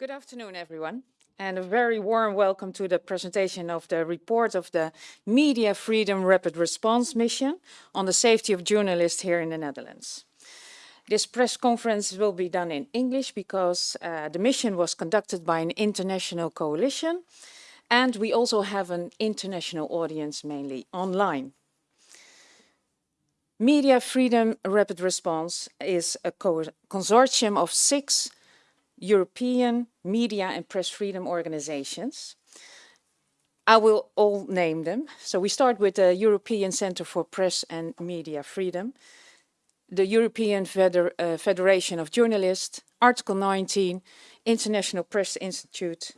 Good afternoon, everyone, and a very warm welcome to the presentation of the report of the Media Freedom Rapid Response Mission on the safety of journalists here in the Netherlands. This press conference will be done in English because uh, the mission was conducted by an international coalition and we also have an international audience mainly online. Media Freedom Rapid Response is a co consortium of six European media and press freedom organizations. I will all name them. So we start with the European Center for Press and Media Freedom, the European Feder uh, Federation of Journalists, Article 19, International Press Institute,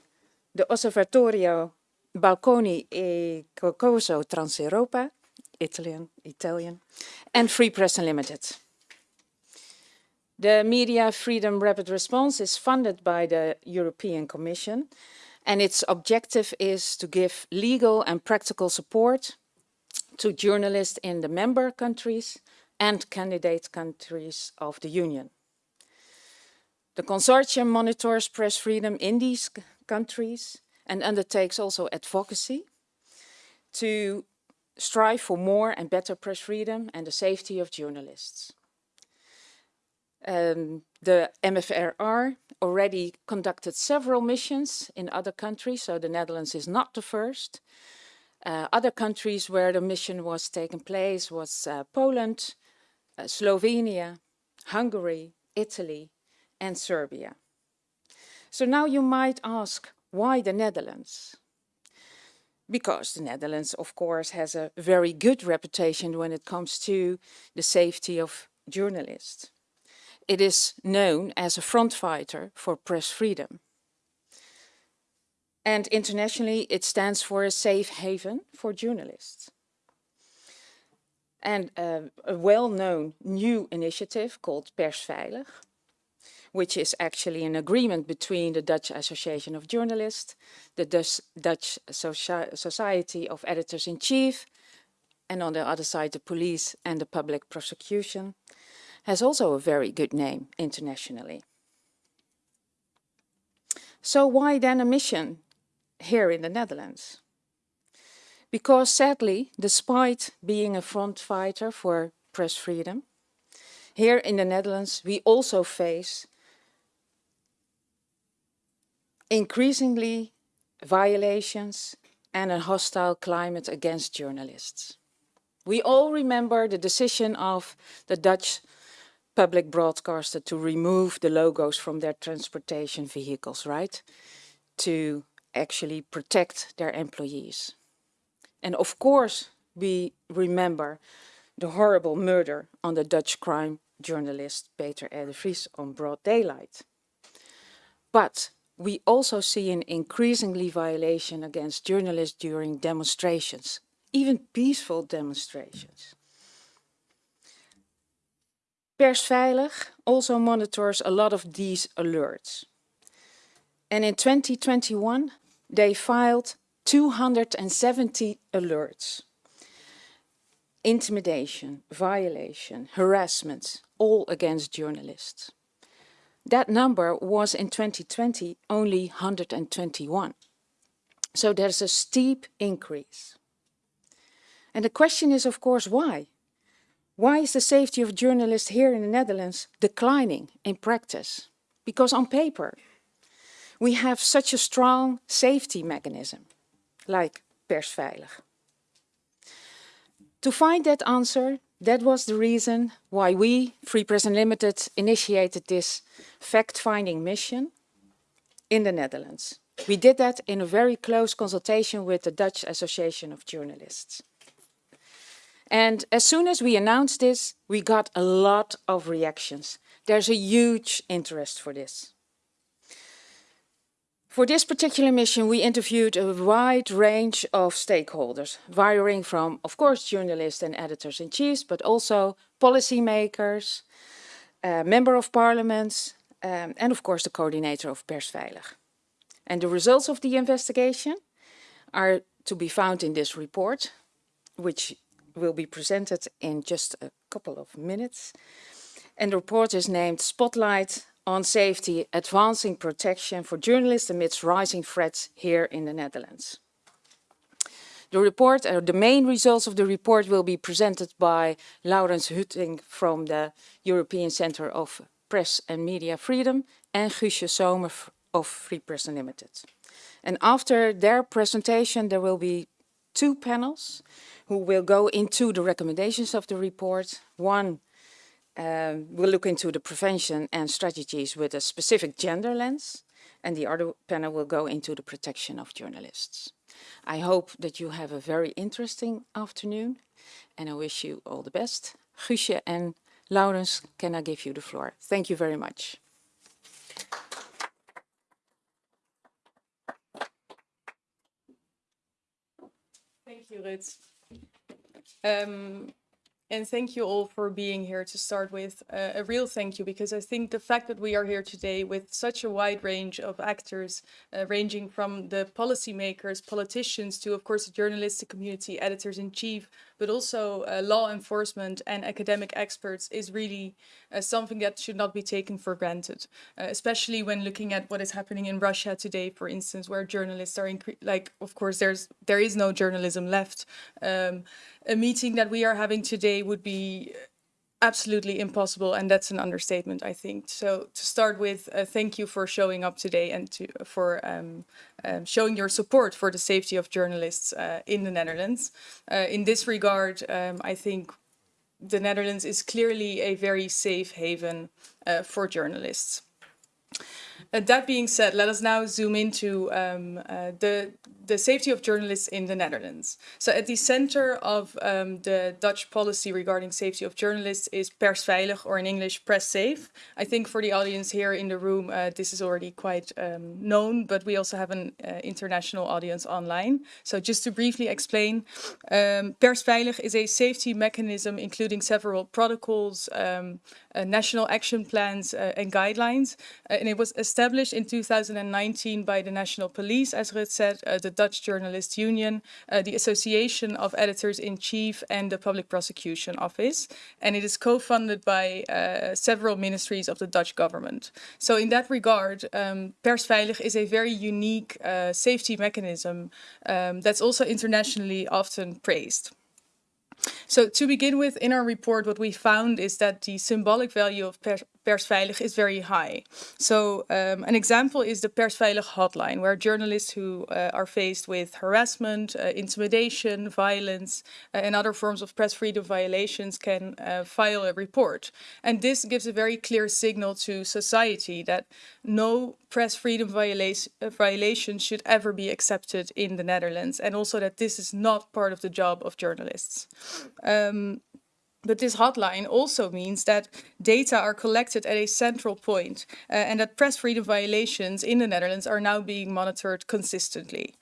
the Osservatorio Balconi e Cocoso Transeuropa, Italian, Italian, and Free Press Unlimited. The Media Freedom Rapid Response is funded by the European Commission and its objective is to give legal and practical support to journalists in the member countries and candidate countries of the Union. The consortium monitors press freedom in these countries and undertakes also advocacy to strive for more and better press freedom and the safety of journalists. Um, the MFRR already conducted several missions in other countries, so the Netherlands is not the first. Uh, other countries where the mission was taking place was uh, Poland, uh, Slovenia, Hungary, Italy and Serbia. So now you might ask, why the Netherlands? Because the Netherlands, of course, has a very good reputation when it comes to the safety of journalists. It is known as a front fighter for press freedom. And internationally, it stands for a safe haven for journalists. And uh, a well-known new initiative called Persveilig, which is actually an agreement between the Dutch Association of Journalists, the Dutch, Dutch Society of Editors-in-Chief, and on the other side the police and the public prosecution, has also a very good name internationally. So why then a mission here in the Netherlands? Because sadly, despite being a front fighter for press freedom, here in the Netherlands we also face increasingly violations and a hostile climate against journalists. We all remember the decision of the Dutch public broadcaster to remove the logos from their transportation vehicles, right? To actually protect their employees. And of course, we remember the horrible murder on the Dutch crime journalist Peter R. on broad daylight. But we also see an increasingly violation against journalists during demonstrations, even peaceful demonstrations. Persveilig also monitors a lot of these alerts. And in 2021, they filed 270 alerts. Intimidation, violation, harassment, all against journalists. That number was in 2020 only 121. So there's a steep increase. And the question is, of course, why? Why is the safety of journalists here in the Netherlands declining in practice? Because on paper, we have such a strong safety mechanism, like Persveilig. To find that answer, that was the reason why we, Free Press Unlimited, initiated this fact-finding mission in the Netherlands. We did that in a very close consultation with the Dutch Association of Journalists. And as soon as we announced this, we got a lot of reactions. There's a huge interest for this. For this particular mission, we interviewed a wide range of stakeholders, varying from, of course, journalists and editors-in-chief, but also policymakers, uh, member of parliaments, um, and of course the coordinator of Persveilig. And the results of the investigation are to be found in this report, which will be presented in just a couple of minutes. And the report is named Spotlight on safety, advancing protection for journalists amidst rising threats here in the Netherlands. The report, or the main results of the report will be presented by Laurens Hutting from the European Centre of Press and Media Freedom and Guusje Zomer of Free Press Unlimited. And after their presentation, there will be two panels who will go into the recommendations of the report. One um, will look into the prevention and strategies with a specific gender lens, and the other panel will go into the protection of journalists. I hope that you have a very interesting afternoon, and I wish you all the best. Guusje and Laurens, can I give you the floor? Thank you very much. Thank you, Rut. Um, and thank you all for being here to start with. Uh, a real thank you, because I think the fact that we are here today with such a wide range of actors, uh, ranging from the policymakers, politicians, to of course the journalistic community, editors-in-chief, but also uh, law enforcement and academic experts is really uh, something that should not be taken for granted, uh, especially when looking at what is happening in Russia today, for instance, where journalists are, like, of course, there's there is no journalism left. Um, a meeting that we are having today would be absolutely impossible and that's an understatement i think. So to start with uh, thank you for showing up today and to for um, um, showing your support for the safety of journalists uh, in the netherlands. Uh, in this regard um, i think the netherlands is clearly a very safe haven uh, for journalists that being said, let us now zoom into um, uh, the, the safety of journalists in the Netherlands. So at the center of um, the Dutch policy regarding safety of journalists is persveilig, or in English, press safe. I think for the audience here in the room, uh, this is already quite um, known, but we also have an uh, international audience online. So just to briefly explain, um, persveilig is a safety mechanism including several protocols, um, uh, national action plans uh, and guidelines. And it was established in 2019 by the National Police, as Rut said, uh, the Dutch Journalist Union, uh, the Association of Editors-in-Chief and the Public Prosecution Office. And it is co-funded by uh, several ministries of the Dutch government. So in that regard, um, Persveilig is a very unique safety mechanism um, that's also internationally often praised. So to begin with, in our report, what we found is that the symbolic value of Persveilig is very high. So um, an example is the Persveilig hotline, where journalists who uh, are faced with harassment, uh, intimidation, violence, uh, and other forms of press freedom violations can uh, file a report. And this gives a very clear signal to society that no press freedom viola uh, should ever be accepted in the Netherlands, and also that this is not part of the job of journalists. Um, but this hotline also means that data are collected at a central point, uh, and that press freedom violations in the Netherlands are now being monitored consistently.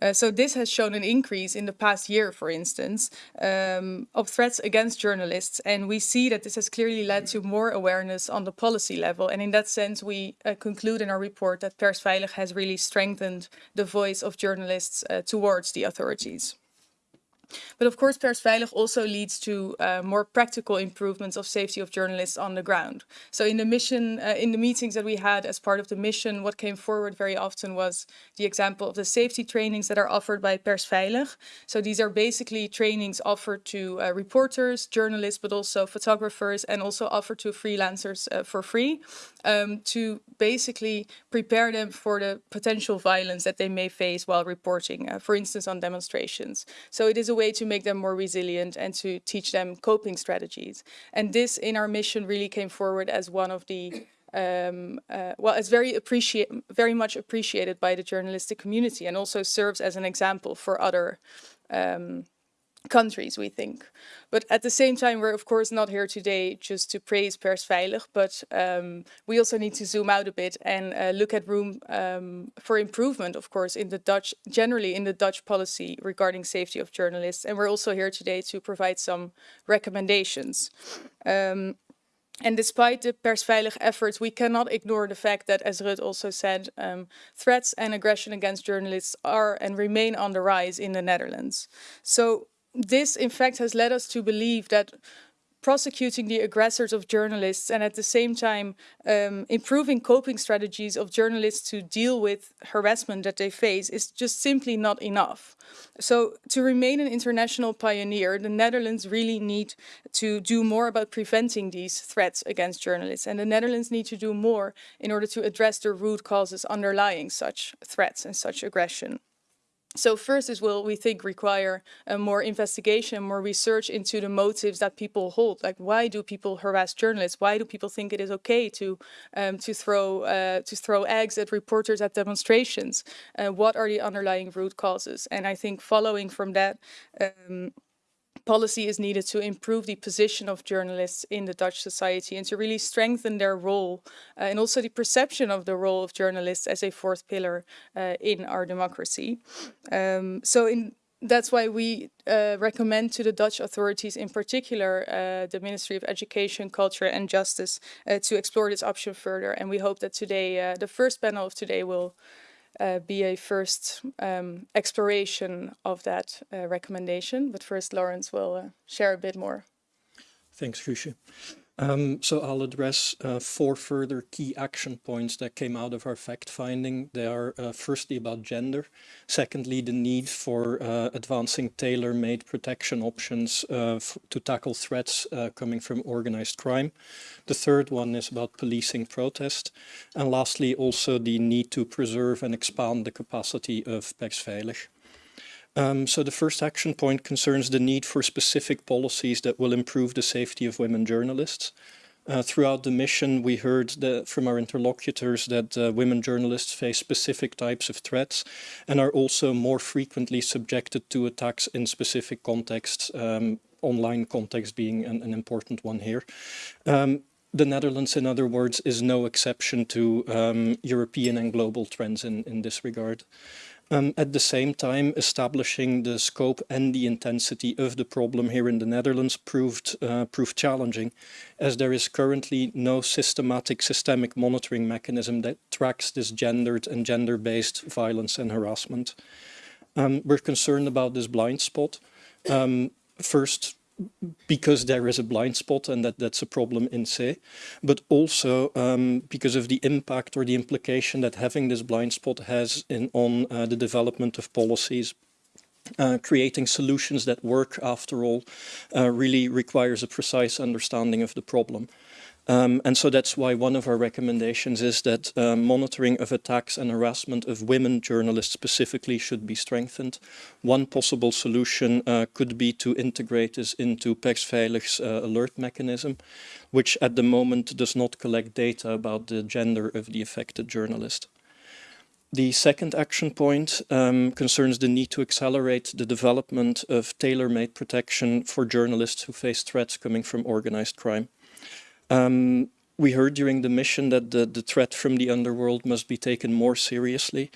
Uh, so this has shown an increase in the past year, for instance, um, of threats against journalists. And we see that this has clearly led to more awareness on the policy level. And in that sense, we uh, conclude in our report that Persveilig has really strengthened the voice of journalists uh, towards the authorities. But of course, Persveilig also leads to uh, more practical improvements of safety of journalists on the ground. So in the mission, uh, in the meetings that we had as part of the mission, what came forward very often was the example of the safety trainings that are offered by Persveilig. So these are basically trainings offered to uh, reporters, journalists, but also photographers and also offered to freelancers uh, for free um, to basically prepare them for the potential violence that they may face while reporting, uh, for instance, on demonstrations. So it is a way to make them more resilient and to teach them coping strategies. And this in our mission really came forward as one of the um, uh, well, it's very appreciate, very much appreciated by the journalistic community and also serves as an example for other um, countries, we think. But at the same time, we're of course not here today just to praise Persveilig, but um, we also need to zoom out a bit and uh, look at room um, for improvement, of course, in the Dutch, generally in the Dutch policy regarding safety of journalists. And we're also here today to provide some recommendations. Um, and despite the persveilig efforts, we cannot ignore the fact that, as Rut also said, um, threats and aggression against journalists are and remain on the rise in the Netherlands. So this, in fact, has led us to believe that prosecuting the aggressors of journalists and at the same time um, improving coping strategies of journalists to deal with harassment that they face is just simply not enough. So to remain an international pioneer, the Netherlands really need to do more about preventing these threats against journalists. And the Netherlands need to do more in order to address the root causes underlying such threats and such aggression. So first is will we think require uh, more investigation, more research into the motives that people hold. Like why do people harass journalists? Why do people think it is okay to um, to throw uh, to throw eggs at reporters at demonstrations? Uh, what are the underlying root causes? And I think following from that. Um, policy is needed to improve the position of journalists in the Dutch society and to really strengthen their role uh, and also the perception of the role of journalists as a fourth pillar uh, in our democracy. Um, so in that's why we uh, recommend to the Dutch authorities, in particular uh, the Ministry of Education, Culture and Justice, uh, to explore this option further. And we hope that today, uh, the first panel of today will uh, be a first um, exploration of that uh, recommendation. But first, Laurens will uh, share a bit more. Thanks, Guusje. Um, so I'll address uh, four further key action points that came out of our fact-finding. They are uh, firstly about gender, secondly the need for uh, advancing tailor-made protection options uh, to tackle threats uh, coming from organized crime. The third one is about policing protest. And lastly also the need to preserve and expand the capacity of Persveilig. Um, so the first action point concerns the need for specific policies that will improve the safety of women journalists. Uh, throughout the mission, we heard that from our interlocutors that uh, women journalists face specific types of threats and are also more frequently subjected to attacks in specific contexts, um, online context being an, an, important one here. Um, the Netherlands, in other words, is no exception to um, European and global trends in, in this regard. Um, at the same time, establishing the scope and the intensity of the problem here in the Netherlands proved, uh, proved challenging, as there is currently no systematic systemic monitoring mechanism that tracks this gendered and gender-based violence and harassment. Um, we're concerned about this blind spot. Um, first, because there is a blind spot and that that's a problem in se, but also um, because of the impact or the implication that having this blind spot has in, on uh, the development of policies. Uh, creating solutions that work, after all, uh, really requires a precise understanding of the problem. Um, and so that's why one of our recommendations is that uh, monitoring of attacks and harassment of women journalists specifically should be strengthened. One possible solution uh, could be to integrate this into Persveilig's uh, alert mechanism, which at the moment does not collect data about the gender of the affected journalist. The second action point um, concerns the need to accelerate the development of tailor-made protection for journalists who face threats coming from organized crime. Um, we heard during the mission that the, the threat from the underworld must be taken more seriously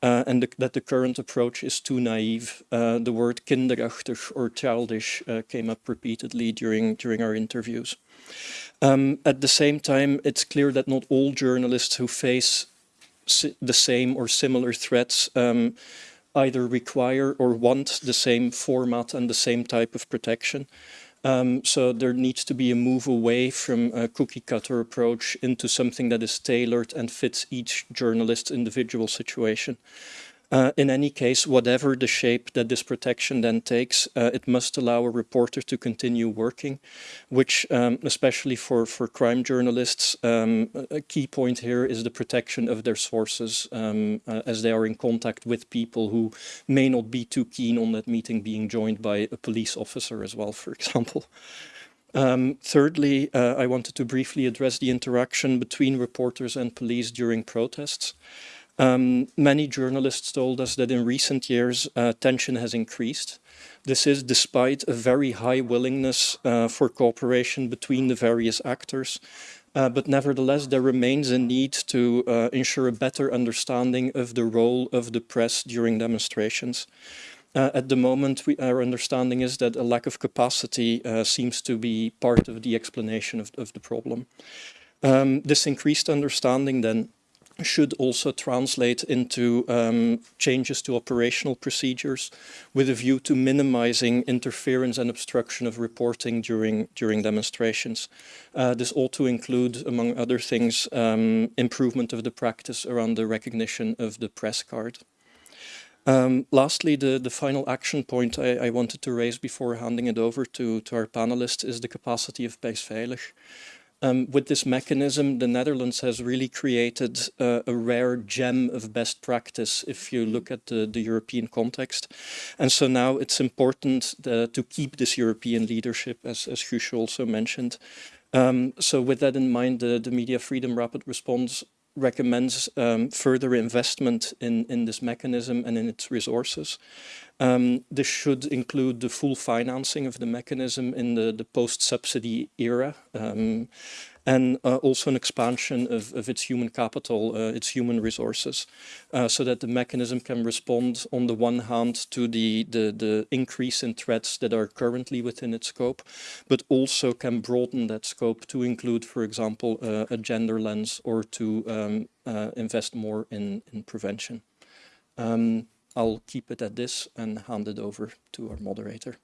uh, and the, that the current approach is too naive. Uh, the word kinderachtig or childish uh, came up repeatedly during, during our interviews. Um, at the same time, it's clear that not all journalists who face the same or similar threats um, either require or want the same format and the same type of protection. Um, so there needs to be a move away from a cookie cutter approach into something that is tailored and fits each journalist's individual situation. Uh, in any case, whatever the shape that this protection then takes, uh, it must allow a reporter to continue working, which um, especially for, for crime journalists, um, a key point here is the protection of their sources um, uh, as they are in contact with people who may not be too keen on that meeting being joined by a police officer as well, for example. Um, thirdly, uh, I wanted to briefly address the interaction between reporters and police during protests. Um, many journalists told us that in recent years uh, tension has increased. This is despite a very high willingness uh, for cooperation between the various actors. Uh, but nevertheless, there remains a need to uh, ensure a better understanding of the role of the press during demonstrations. Uh, at the moment, we, our understanding is that a lack of capacity uh, seems to be part of the explanation of, of the problem. Um, this increased understanding then should also translate into um, changes to operational procedures with a view to minimizing interference and obstruction of reporting during, during demonstrations. Uh, this ought to include, among other things, um, improvement of the practice around the recognition of the press card. Um, lastly, the, the final action point I, I, wanted to raise before handing it over to, to our panelists is the capacity of Persveilig. Um, with this mechanism, the Netherlands has really created uh, a rare gem of best practice if you look at the, the European context. And so now it's important uh, to keep this European leadership, as, as Guusje also mentioned. Um, so with that in mind, the, the Media Freedom Rapid Response recommends um, further investment in, in this mechanism and in its resources. Um, this should include the full financing of the mechanism in the, the post-subsidy era. Um, and uh, also an expansion of, of its human capital, uh, its human resources, uh, so that the mechanism can respond on the one hand to the, the, the increase in threats that are currently within its scope, but also can broaden that scope to include, for example, uh, a gender lens or to um, uh, invest more in, in prevention. Um, I'll keep it at this and hand it over to our moderator.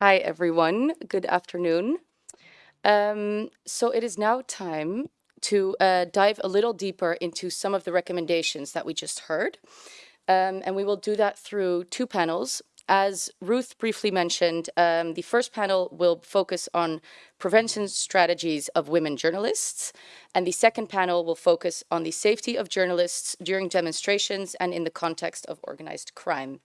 Hi, everyone. Good afternoon. Um, so it is now time to uh, dive a little deeper into some of the recommendations that we just heard. Um, and we will do that through two panels. As Ruth briefly mentioned, um, the first panel will focus on prevention strategies of women journalists. And the second panel will focus on the safety of journalists during demonstrations and in the context of organized crime.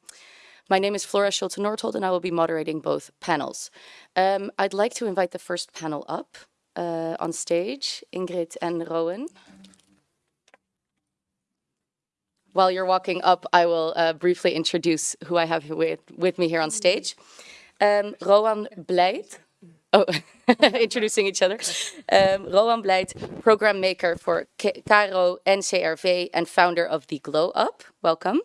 My name is Flora Schulte Nordholt and I will be moderating both panels. Um, I'd like to invite the first panel up uh, on stage, Ingrid and Rowan. While you're walking up, I will uh, briefly introduce who I have with, with me here on stage. Um, Rowan Blijt, oh, introducing each other. Um, Rowan Blijt, program maker for KRO NCRV and founder of the Glow Up. Welcome.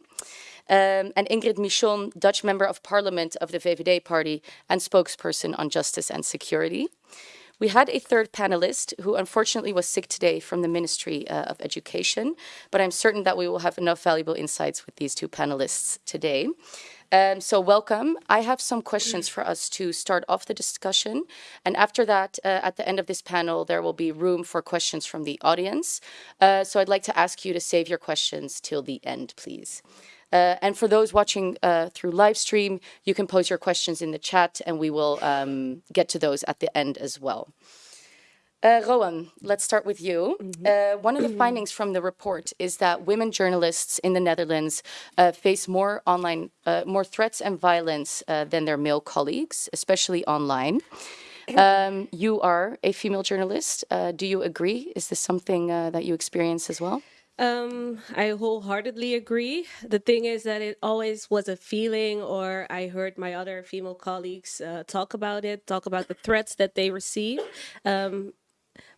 Um, and Ingrid Michon, Dutch Member of Parliament of the VVD Party and spokesperson on justice and security. We had a third panelist who unfortunately was sick today from the Ministry uh, of Education, but I'm certain that we will have enough valuable insights with these two panelists today. Um, so welcome. I have some questions for us to start off the discussion. And after that, uh, at the end of this panel, there will be room for questions from the audience. Uh, so I'd like to ask you to save your questions till the end, please. Uh, and for those watching uh, through live stream, you can pose your questions in the chat and we will um, get to those at the end as well. Uh, Rowan, let's start with you. Mm -hmm. one of the findings from the report is that women journalists in the Netherlands uh, face more online, uh, more threats and violence than their male colleagues, especially online. Um, you are a female journalist. do you agree? Is this something that you experience as well? Um, I wholeheartedly agree. The thing is that it always was a feeling, or I heard my other female colleagues uh, talk about it, talk about the threats that they receive. Um,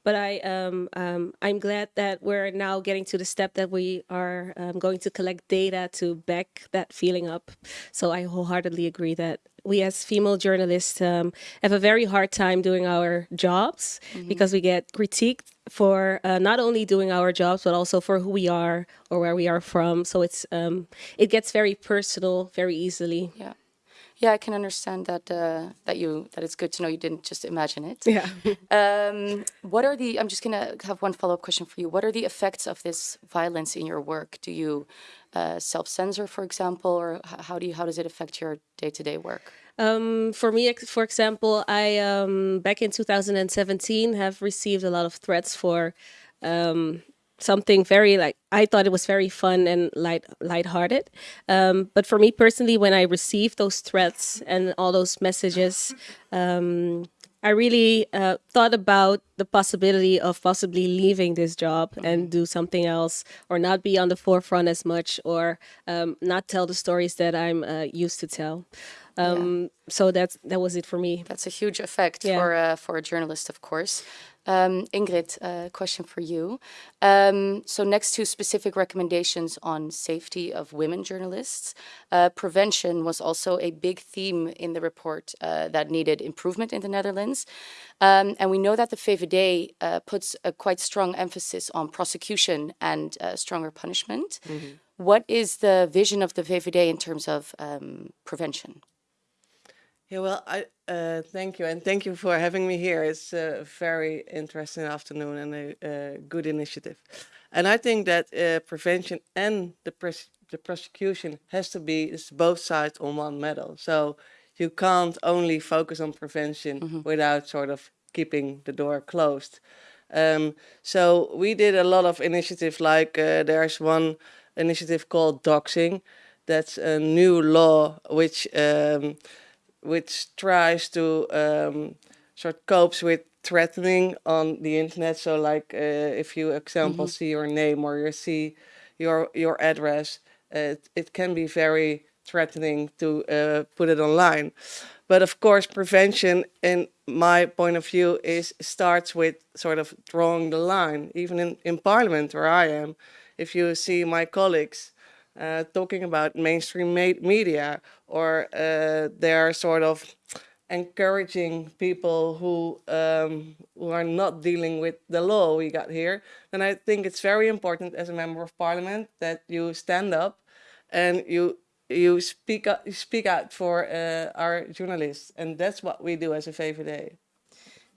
but I, um, um, I'm glad that we're now getting to the step that we are um, going to collect data to back that feeling up. So I wholeheartedly agree that we as female journalists um, have a very hard time doing our jobs mm -hmm. because we get critiqued for uh, not only doing our jobs but also for who we are or where we are from. So it's um, it gets very personal very easily. Yeah yeah i can understand that uh, that you that it's good to know you didn't just imagine it. Yeah. Um, what are the i'm just gonna have one follow-up question for you. What are the effects of this violence in your work? Do you uh, self-censor, for example, or how do you, how does it affect your day-to-day work? Um, for me, for example, I um, back in 2017 have received a lot of threats for um, something very like I thought it was very fun and light lighthearted. Um, but for me personally, when I received those threats and all those messages, um, I really uh, thought about the possibility of possibly leaving this job and do something else or not be on the forefront as much or um, not tell the stories that I'm uh, used to tell. Um, yeah. So that's that was it for me. That's a huge effect yeah. for uh, for a journalist, of course. Um, Ingrid, a question for you. Um, so next to specific recommendations on safety of women journalists, uh, prevention was also a big theme in the report uh, that needed improvement in the Netherlands. Um, and we know that the VVD uh, puts a quite strong emphasis on prosecution and uh, stronger punishment. What is the vision of the VVD in terms of um, prevention? Yeah, well, I uh, thank you, and thank you for having me here. It's a very interesting afternoon and a, uh good initiative. And I think that uh, prevention and the pres- the prosecution has to be it's both sides on one medal. So you can't only focus on prevention without sort of keeping the door closed. Um, so we did a lot of initiatives. Like uh, there's one initiative called doxing. That's a new law which. Um, which tries to um, sort of copes with threatening on the internet. So, like uh, if you, example, see your name or you see your your address, uh, it, it can be very threatening to uh, put it online. But of course, prevention, in my point of view, is starts with sort of drawing the line. Even in, in Parliament, where I am, if you see my colleagues uh, talking about mainstream media or uh, they're sort of encouraging people who um, who are not dealing with the law we got here, then I think it's very important as a member of parliament that you stand up and you you speak up, speak out for uh, our journalists, and that's what we do as a VVD.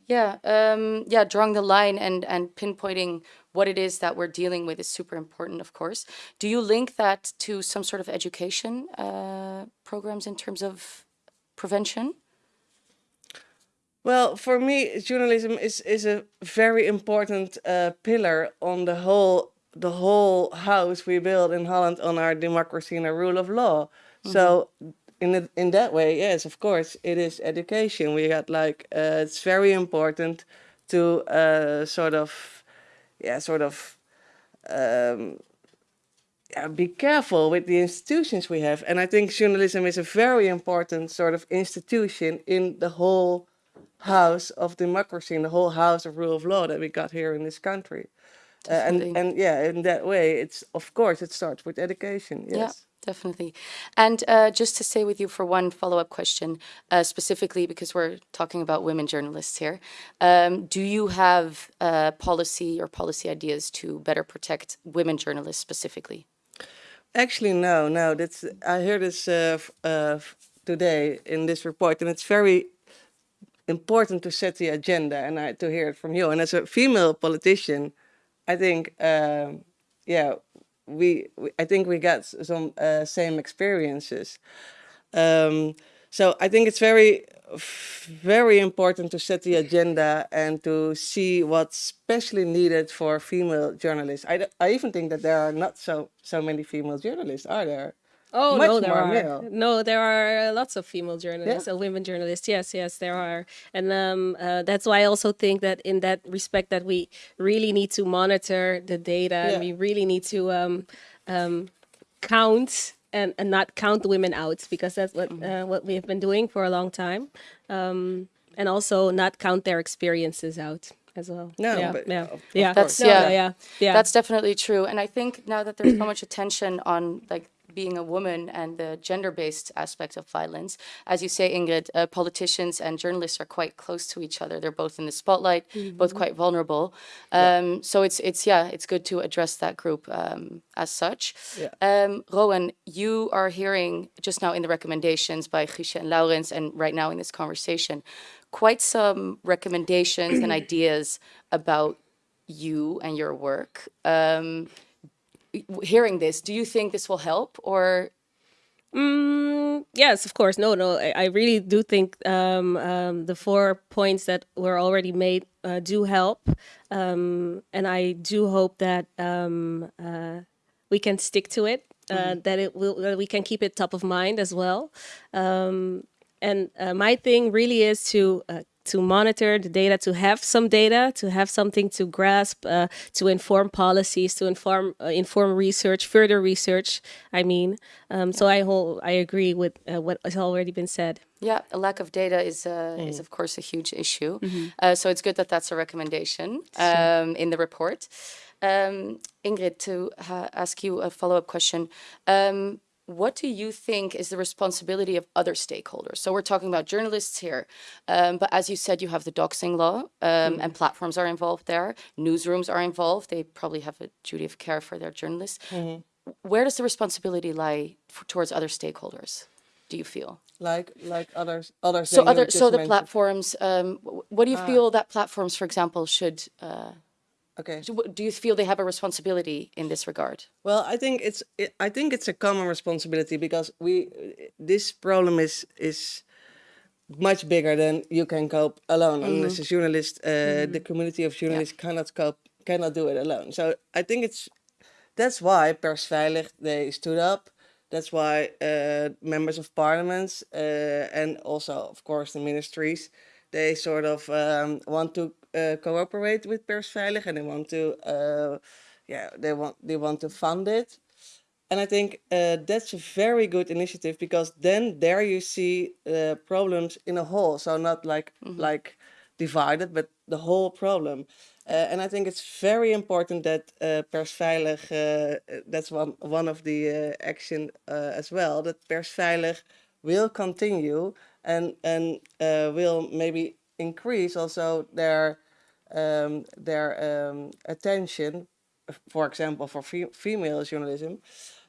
Yeah, um, yeah, drawing the line and and pinpointing what it is that we're dealing with is super important, of course. Do you link that to some sort of education uh, programs in terms of prevention? Well, for me, journalism is is a very important uh, pillar on the whole the whole house we build in Holland on our democracy and our rule of law. So, in the, in that way, yes, of course, it is education. We got like uh, it's very important to uh, sort of, yeah, sort of. Um, yeah, be careful with the institutions we have. And I think journalism is a very important sort of institution in the whole house of democracy, in the whole house of rule of law that we got here in this country. Uh, and and yeah, in that way, it's of course it starts with education. Yes. Yeah, definitely. And uh, just to stay with you for one follow up question, uh, specifically because we're talking about women journalists here, um, do you have uh, policy or policy ideas to better protect women journalists specifically? Actually, no, no. That's I heard this uh, uh, today in this report, and it's very important to set the agenda and I, to hear it from you. And as a female politician, I think, um, yeah, we, we I think we got some uh, same experiences. Um, so I think it's very, very important to set the agenda and to see what's specially needed for female journalists. I, I even think that there are not so so many female journalists, are there? Oh Much no, there are male. no, there are lots of female journalists and women journalists. Yes, yes, there are, and um, uh, that's why I also think that in that respect that we really need to monitor the data. Yeah. and We really need to um, um, count and, and not count the women out because that's what Mm-hmm. uh, what we have been doing for a long time, um, and also not count their experiences out as well. No, yeah, but yeah, of- of yeah, That's- No, yeah. yeah, yeah. That's definitely true. And I think now that there's so much attention on like being a woman and the gender-based aspect of violence, as you say, Ingrid, uh, politicians and journalists are quite close to each other. They're both in the spotlight, both quite vulnerable. Um, So it's it's yeah, it's good to address that group um, as such. Yeah. Um, Rowan, you are hearing just now in the recommendations by Guusje and Laurens, and right now in this conversation, quite some recommendations and ideas about you and your work. Um, hearing this, do you think this will help or Mm, yes, of course. No, no. I, I really do think um, um, the four points that were already made uh, do help, um, and I do hope that um, uh, we can stick to it. Uh, That it will. That we can keep it top of mind as well. Um, and uh, my thing really is to uh, to monitor the data, to have some data, to have something to grasp, uh, to inform policies, to inform uh, inform research, further research. I mean, um, so I whole I agree with uh, what has already been said. Yeah, a lack of data is uh, is of course a huge issue. Uh, so it's good that that's a recommendation um, in the report. Um, Ingrid, to ha- ask you a follow up question. Um, what do you think is the responsibility of other stakeholders? So we're talking about journalists here, um, but as you said, you have the doxing law, um, and platforms are involved there. Newsrooms are involved. They probably have a duty of care for their journalists. Where does the responsibility lie for, towards other stakeholders? Do you feel? Like like others others. So other, so the platforms. Um, what do Ah. you feel that platforms, for example, should? Uh, Okay. do, do you feel they have a responsibility in this regard? Well, I think it's it, I think it's a common responsibility because we this problem is is much bigger than you can cope alone. And as a journalist, uh, the community of journalists cannot cope cannot do it alone. So I think it's that's why Persveilig they stood up. That's why uh, members of parliaments uh, and also, of course, the ministries, they sort of um, want to uh, cooperate with Persveilig and they want to, uh, yeah, they want they want to fund it. And I think uh, that's a very good initiative because then there you see uh, problems in a whole. So not like like divided, but the whole problem. Uh, and I think it's very important that uh, Persveilig, uh, that's one, one of the uh, action uh, as well, that Persveilig will continue and, and uh, will maybe increase also their, um, their um, attention, for example, for fe- female journalism,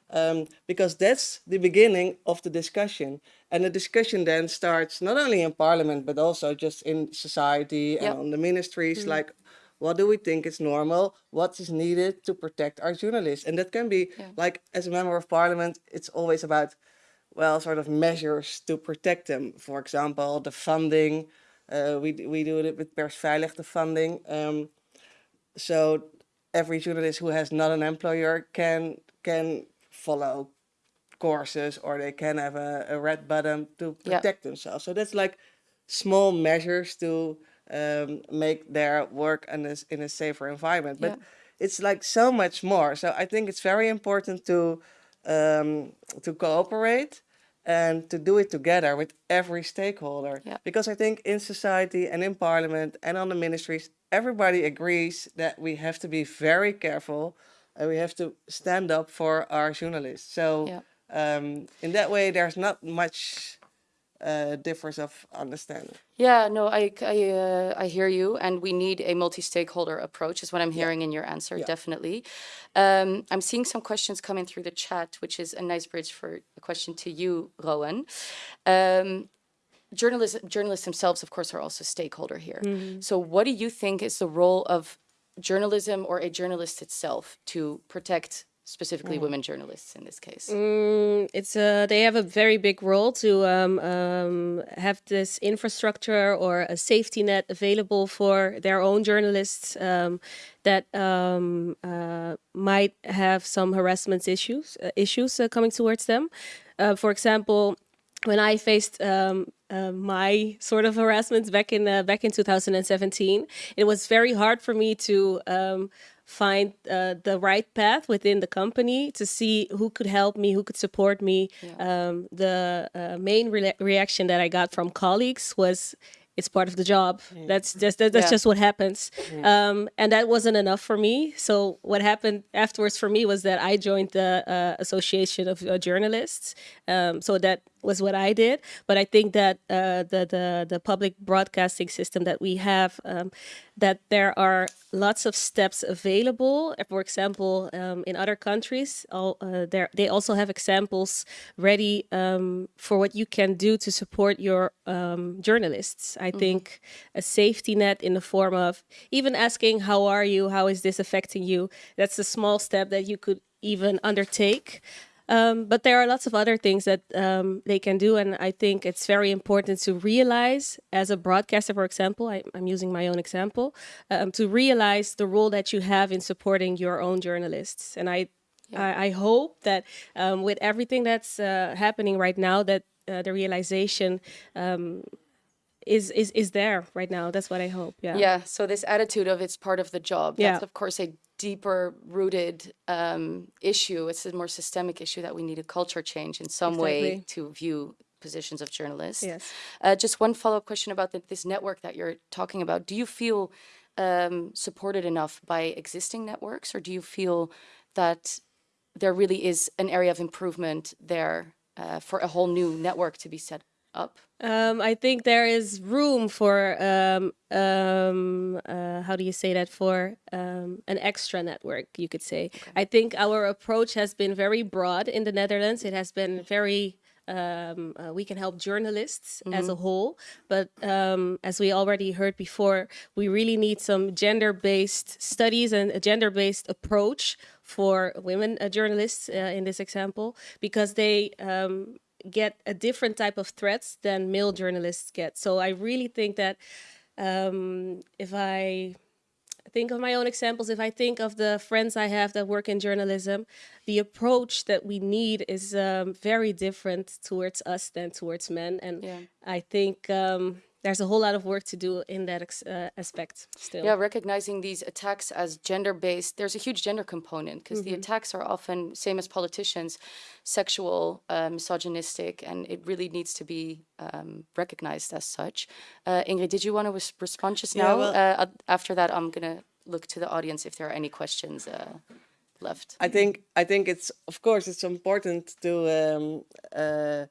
um, because that's the beginning of the discussion. And the discussion then starts not only in parliament, but also just in society and Yep. on the ministries, like what do we think is normal? What is needed to protect our journalists? And that can be like, as a member of parliament, it's always about, well, sort of measures to protect them. For example, the funding. Uh, we, we do it with Persveilig, the funding. Um, so every journalist who has not an employer can can follow courses or they can have a, a red button to Yeah. protect themselves. So that's like small measures to um, make their work in a, in a safer environment. But Yeah. it's like so much more. So I think it's very important to um, to cooperate and to do it together with every stakeholder. Yeah. Because I think in society and in parliament and on the ministries, everybody agrees that we have to be very careful and we have to stand up for our journalists. So Yeah. um, in that way, there's not much uh, difference of understanding. Yeah, no, I I, uh, I hear you, and we need a multi-stakeholder approach, is what I'm hearing in your answer. Definitely. Um, I'm seeing some questions coming through the chat, which is a nice bridge for a question to you, Rowan. Um, journalists, journalists themselves, of course, are also stakeholder here. So, what do you think is the role of journalism or a journalist itself to protect specifically women journalists in this case? Mm, it's uh, they have a very big role to um, um, have this infrastructure or a safety net available for their own journalists um, that um, uh, might have some harassment issues uh, issues uh, coming towards them. Uh, for example, when I faced um, uh, my sort of harassment back in uh, back in 2017, it was very hard for me to um, find uh, the right path within the company to see who could help me, who could support me. Um, the uh, main re- reaction that I got from colleagues was. It's part of the job. That's just that, that's Yeah. just what happens, um, and that wasn't enough for me. So what happened afterwards for me was that I joined the uh, Association of uh, Journalists. Um, so that was what I did. But I think that uh, the the the public broadcasting system that we have, um, that there are lots of steps available. For example, um, in other countries, all, uh, there they also have examples ready um, for what you can do to support your um, journalists. I think a safety net in the form of even asking, "How are you? How is this affecting you?" That's a small step that you could even undertake. Um, but there are lots of other things that um, they can do, and I think it's very important to realize, as a broadcaster, for example, I, I'm using my own example, um, to realize the role that you have in supporting your own journalists. And I, I, I hope that um, with everything that's uh, happening right now, that uh, the realization um, is is is there right now. That's what I hope. Yeah. Yeah. So this attitude of it's part of the job. Yeah. That's of course a deeper rooted um, issue. It's a more systemic issue that we need a culture change in some way to view positions of journalists. Yes. Uh, just one follow up question about the, this network that you're talking about. Do you feel um, supported enough by existing networks, or do you feel that there really is an area of improvement there uh, for a whole new network to be set up? Um, I think there is room for um, um, uh, how do you say that? For um, an extra network, you could say. I think our approach has been very broad in the Netherlands. It has been very um, uh, we can help journalists as a whole, but um, as we already heard before, we really need some gender-based studies and a gender-based approach for women uh, journalists uh, in this example, because they um, get a different type of threats than male journalists get. So I really think that um, if I think of my own examples, if I think of the friends I have that work in journalism, the approach that we need is um, very different towards us than towards men. And Yeah. I think um, there's a whole lot of work to do in that ex- uh, aspect still. Yeah, recognizing these attacks as gender based, there's a huge gender component because the attacks are often, same as politicians, sexual, uh, misogynistic, and it really needs to be um, recognized as such. Uh, Ingrid, did you want to respond just Yeah, now? well- uh, after that, I'm going to look to the audience if there are any questions uh, left. I think I think it's of course it's important to um, uh,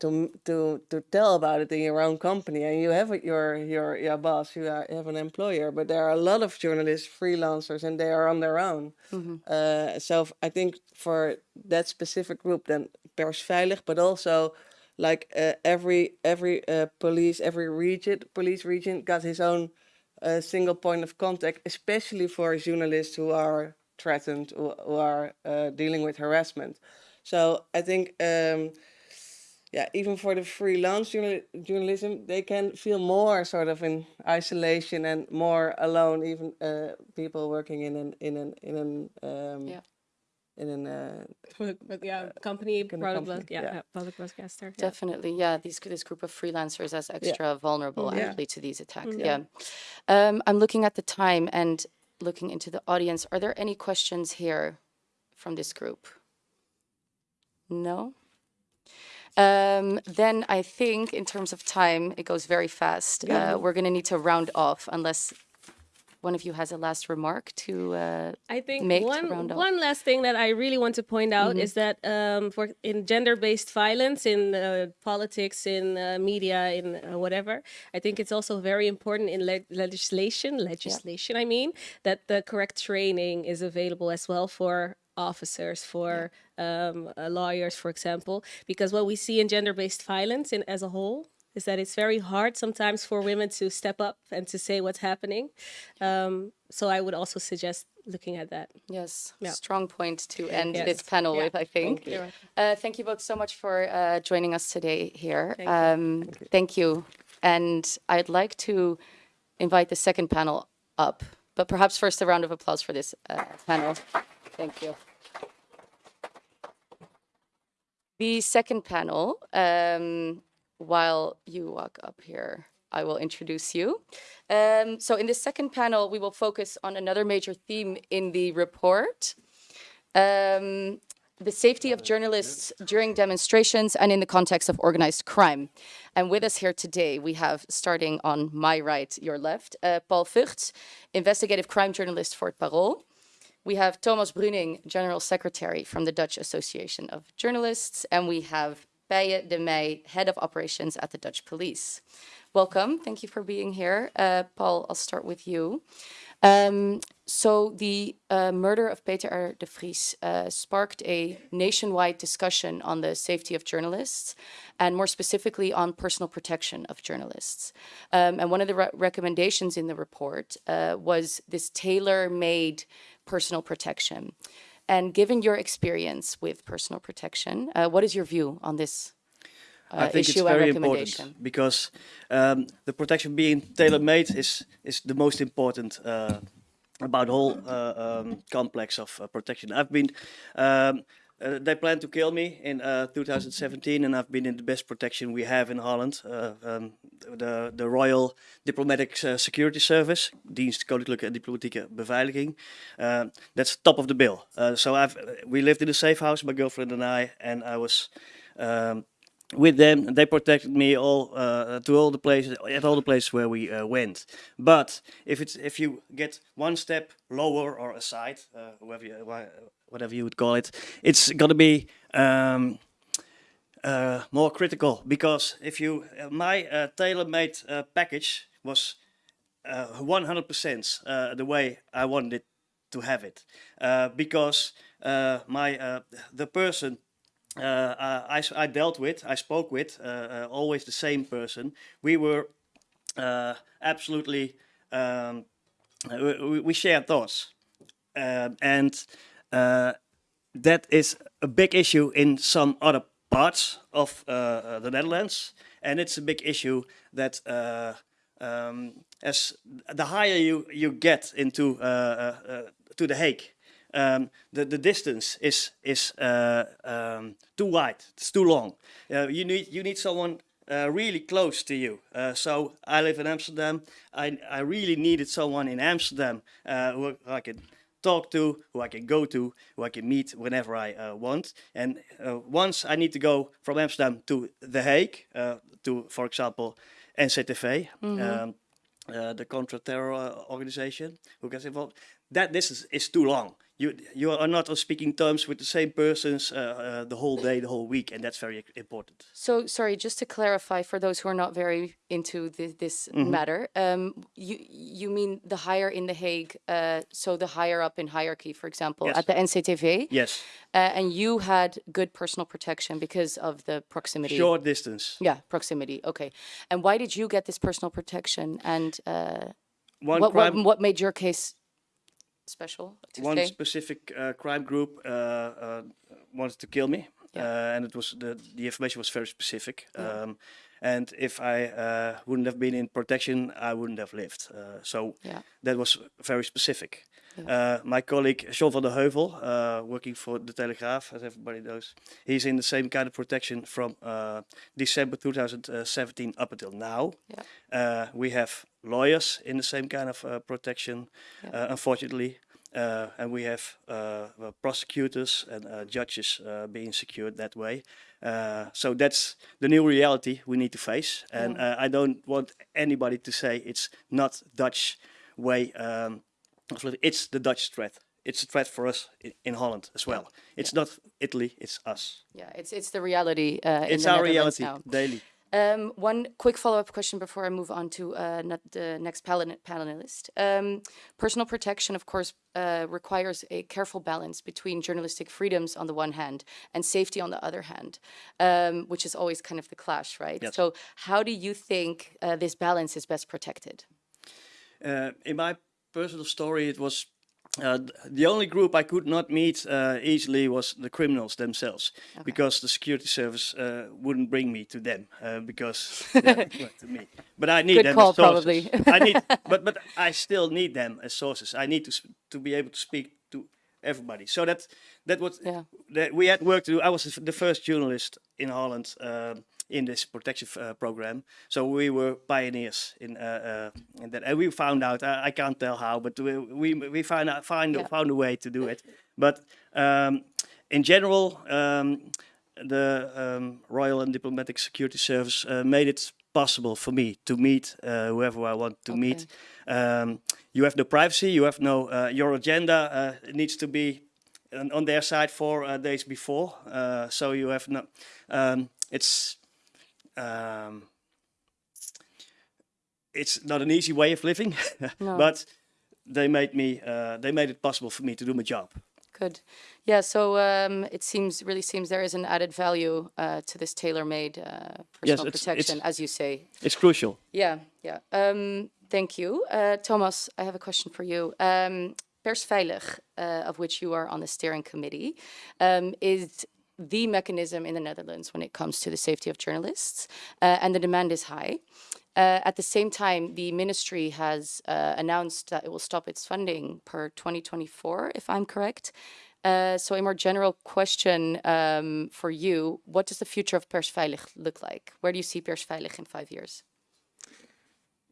to to to tell about it in your own company, and you have your your your boss, you, are, have an employer, but there are a lot of journalists, freelancers, and they are on their own. Uh, so i think for that specific group, then persveilig, but also like uh, every every uh, police, every region, police region got his own uh, single point of contact, especially for journalists who are threatened, who, who are uh, dealing with harassment. So I think, um, yeah, even for the freelance journal- journalism, they can feel more sort of in isolation and more alone. Even uh, people working in an in an in an um, Yeah. in an uh, But yeah, company, Kind product, company, yeah, yeah. yeah, public broadcaster. yeah. Definitely, yeah. These this group of freelancers as extra vulnerable Yeah. actually to these attacks. Yeah. Um, I'm looking at the time and looking into the audience. Are there any questions here from this group? No. Um, then I think in terms of time, it goes very fast. Uh, we're going to need to round off unless one of you has a last remark to. Uh, I think make to one round off? one last thing that I really want to point out is that um, for in gender-based violence in uh, politics, in uh, media, in uh, whatever, I think it's also very important in le- legislation. Legislation, I mean, that the correct training is available as well for officers, for um, uh, lawyers, for example, because what we see in gender-based violence in as a whole is that it's very hard sometimes for women to step up and to say what's happening. Um, so I would also suggest looking at that. Yes, Yeah. strong point to end Yes. this panel Yeah. with, I think. Thank you. Uh, thank you both so much for uh, joining us today here. Thank you. um, thank you. And I'd like to invite the second panel up, but perhaps first a round of applause for this uh, panel. Thank you. The second panel, um, while you walk up here, I will introduce you. Um, so in the second panel, we will focus on another major theme in the report. Um, the safety of journalists during demonstrations and in the context of organized crime. And with us here today, we have, starting on my right, your left, uh, Paul Vugts, investigative crime journalist for Parool. We have Thomas Bruning, General Secretary from the Dutch Association of Journalists, and we have Beije de Meij, Head of Operations at the Dutch Police. Welcome. Thank you for being here. Uh, Paul, I'll start with you. Um, so the uh, murder of Peter R. de Vries uh, sparked a nationwide discussion on the safety of journalists, and more specifically on personal protection of journalists. Um, and one of the re- recommendations in the report uh, was this tailor-made personal protection. And given your experience with personal protection, uh, what is your view on this uh, I think it's very important because um, the protection being tailor-made is is the most important uh, about the whole uh, um, complex of uh, protection. I've been. Um, uh, they planned to kill me in uh, 2017, and I've been in the best protection we have in Holland. Uh, um, the, the Royal Diplomatic uh, Security Service, Dienst Koninklijke Diplomatieke Beveiliging. Uh, that's top of the bill. Uh, so I've we lived in a safe house, my girlfriend and I, and I was um, with them. They protected me all to all the places at all the places where we went. But if it's if you get one step lower or aside, whatever you, whatever you would call it, it's gonna be. Um, uh, more critical because if you uh, my uh, tailor-made uh, package was 100% uh, the way I wanted to have it uh, because my the person I, I dealt with I spoke with always the same person we were absolutely um, we, we shared thoughts um, and that is a big issue in some other parts of uh, uh, the Netherlands, and it's a big issue that uh, um, as the higher you you get into to the Hague, um, the the distance is is um, too wide. It's too long. you need you need someone uh, really close to you. Uh, so I live in Amsterdam. I, I really needed someone in Amsterdam uh, who I could talk to, who I can go to, who I can meet whenever I uh, want. And uh, once I need to go from Amsterdam to The Hague, uh, to, for example, NCTV, mm -hmm. um, the contra-terror organization who gets involved, that distance is too long you you are not on speaking terms with the same persons uh, uh, the whole day, the whole week, and that's very important. So, sorry, just to clarify for those who are not very into this, this mm -hmm. matter, um, you you mean the higher in the Hague, uh, so the higher up in hierarchy, for example, yes. at the NCTV. Yes. Uh, and you had good personal protection because of the proximity. Short distance. Yeah, proximity. Okay. And why did you get this personal protection? And uh, One what, what what made your case special One specific uh, crime group uh, uh, wanted to kill me, yeah. and it was the the information was very specific. Yeah. Um, and if I uh, wouldn't have been in protection, I wouldn't have lived. Uh, so yeah. that was very specific. Uh, my colleague John van den Heuvel, working for the Telegraaf, as everybody knows, he's in the same kind of protection from December 2017 up until now. we have lawyers in the same kind of uh, protection, yeah. uh, unfortunately. Uh, and we have uh, prosecutors and uh, judges uh, being secured that way. so that's the new reality we need to face. And. I don't want anybody to say it's not Dutch way. Um, it's the Dutch threat it's a threat for us in, Holland as well. It's yeah. not Italy, it's us. Yeah, it's it's the reality. Uh, it's our reality now. daily. Um, one quick follow-up question before I move on to uh, the next panelist. Um, personal protection, of course, uh, requires a careful balance between journalistic freedoms on the one hand and safety on the other hand, um, which is always kind of the clash, right? Yes. So how do you think uh, this balance is best protected? Uh, in my personal story, it was uh, the only group I could not meet uh, easily was the criminals themselves, okay. because the security service uh, wouldn't bring me to them uh, because yeah, to me. But I need Good them call, as sources. probably. I need, but but I still need them as sources. I need to to be able to speak to everybody. So that that was yeah. that we had work to do. I was the first journalist in Holland. Um, in this protection uh, program. So we were pioneers in, uh, uh, in that, and we found out. I, I, can't tell how, but we we, we found out, find yeah. found a way to do it. But um, in general, um, the um, Royal and Diplomatic Security Service uh, made it possible for me to meet uh, whoever I want to okay. meet. Um, you have no privacy. You have no uh, your agenda needs to be on their side four days before. so you have no. Um, it's um, it's not an easy way of living, no. but they made me uh, they made it possible for me to do my job. Good, yeah. So um, it seems really seems there is an added value uh, to this tailor-made uh, personal yes, it's, protection, it's, as you say. It's crucial. Yeah, yeah. Um, thank you, uh, Thomas. I have a question for you. Um, Persveilig, uh, of which you are on the steering committee, um, is the mechanism in the Netherlands when it comes to the safety of journalists, uh, and the demand is high. Uh, at the same time, the ministry has uh, announced that it will stop its funding per 2024, if I'm correct. Uh, so a more general question um, for you, what does the future of Persveilig look like? Where do you see Persveilig in five years?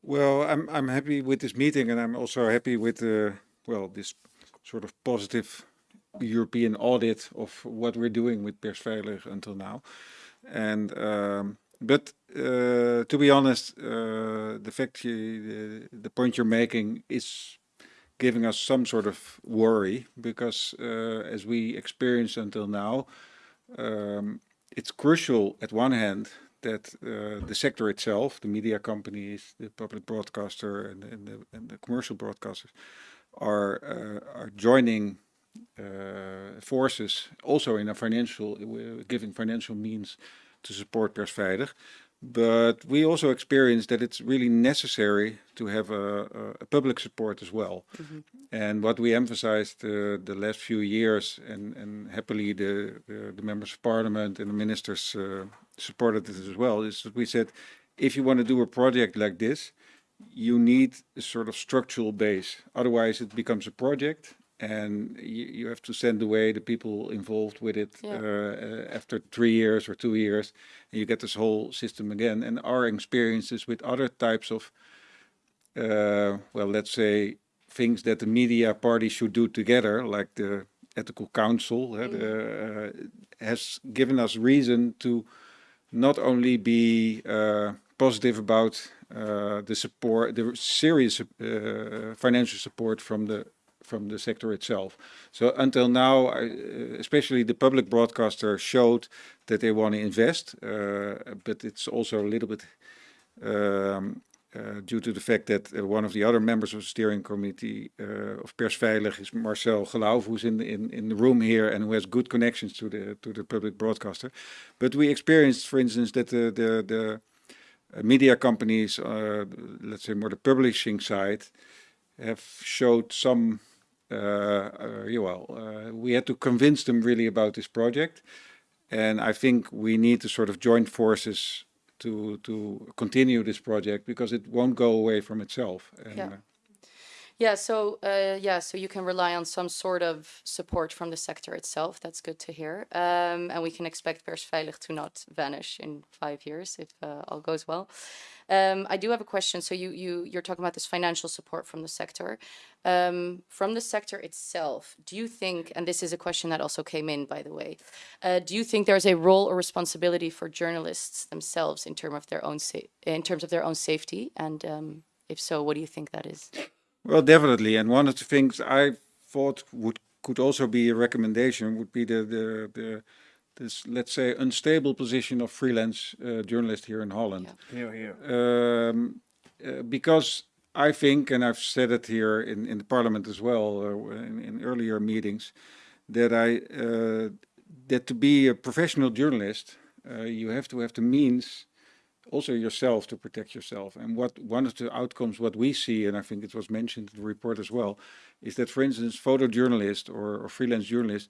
Well, I'm I'm happy with this meeting, and I'm also happy with the well this sort of positive European audit of what we're doing with Persveilig until now. And um, but uh, to be honest, uh, the fact you, the, the point you're making is giving us some sort of worry because uh, as we experienced until now, um, it's crucial at one hand that uh, the sector itself, the media companies, the public broadcaster and, and, the, and the commercial broadcasters are uh, are joining forces also in a financial, uh, giving financial means to support Persveilig. But we also experience that it's really necessary to have a, a- public support as well. And what we emphasized uh, the last few years, and, and happily the, the, the members of parliament and the ministers uh, supported this as well, is that we said, if you want to do a project like this, you need a sort of structural base. Otherwise, it becomes a project, and you, you have to send away the people involved with it Yeah. uh, uh, after three years or two years, and you get this whole system again. And our experiences with other types of, uh, well, let's say, things that the media party should do together, like the ethical council, uh, the, uh, has given us reason to not only be uh, positive about uh, the support, the serious uh, financial support from the from the sector itself. So until now, uh, especially the public broadcaster showed that they want to invest, uh, but it's also a little bit um, uh, due to the fact that uh, one of the other members of the steering committee uh, of Persveilig is Marcel Gelauff, who's in, the- in in the room here and who has good connections to the to the public broadcaster. But we experienced, for instance, that the the, the uh, media companies, let's say more the publishing side, have showed some. Uh, uh, well, uh, we had to convince them really about this project, and I think we need to sort of join forces to to continue this project because it won't go away from itself. And, Yeah. Yeah, so uh, yeah, so you can rely on some sort of support from the sector itself. That's good to hear. Um, and we can expect Persveilig to not vanish in five years if uh, all goes well. Um, I do have a question. So you you you're talking about this financial support from the sector. Um, from the sector itself, do you think, and this is a question that also came in, by the way, uh, do you think there's a role or responsibility for journalists themselves in terms of their own in terms of their own safety? And um, if so, what do you think that is? Well, definitely. And one of the things I thought would could also be a recommendation would be the the, the this let's say unstable position of freelance uh, journalists here in Holland. Here, here. Um, uh, because I think, and I've said it here in, in the parliament as well, uh, in, in earlier meetings, that I uh, that to be a professional journalist, uh, you have to have the means also yourself to protect yourself. And what one of the outcomes, what we see, and I think it was mentioned in the report as well, is that, for instance, photojournalists or, or freelance journalists,